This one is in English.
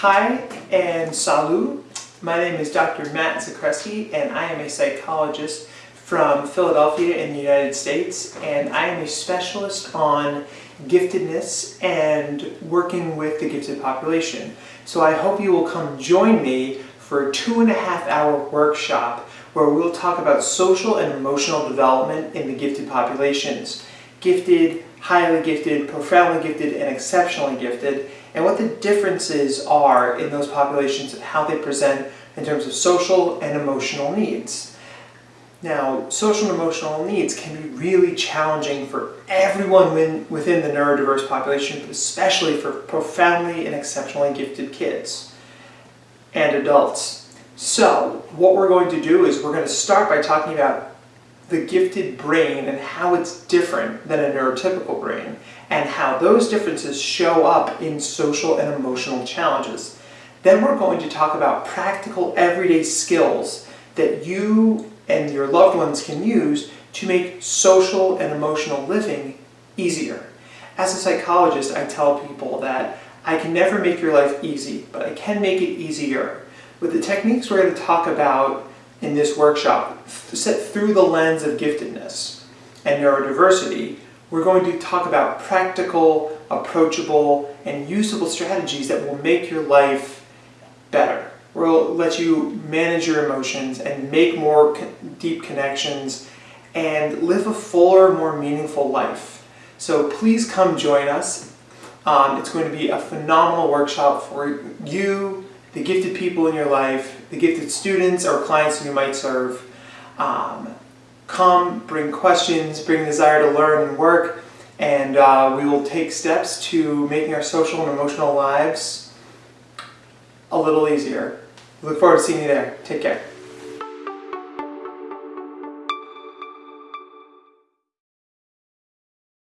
Hi and salut. My name is Dr. Matt Zakreski and I am a psychologist from Philadelphia in the United States and I am a specialist on giftedness and working with the gifted population. So I hope you will come join me for a two and a half hour workshop where we'll talk about social and emotional development in the gifted populations. Gifted, highly gifted, profoundly gifted, and exceptionally gifted, and what the differences are in those populations and how they present in terms of social and emotional needs. Now, social and emotional needs can be really challenging for everyone within the neurodiverse population, but especially for profoundly and exceptionally gifted kids and adults. So, what we're going to do is we're going to start by talking about the gifted brain and how it's different than a neurotypical brain and how those differences show up in social and emotional challenges. Then we're going to talk about practical everyday skills that you and your loved ones can use to make social and emotional living easier. As a psychologist, I tell people that I can never make your life easy, but I can make it easier. With the techniques we're going to talk about in this workshop, set through the lens of giftedness and neurodiversity, we're going to talk about practical, approachable, and usable strategies that will make your life better. We'll let you manage your emotions and make more deep connections and live a fuller, more meaningful life. So please come join us. Um, it's going to be a phenomenal workshop for you, the gifted people in your life, the gifted students or clients you might serve. Um, come, bring questions, bring desire to learn and work, and uh, we will take steps to making our social and emotional lives a little easier. Look forward to seeing you there. Take care.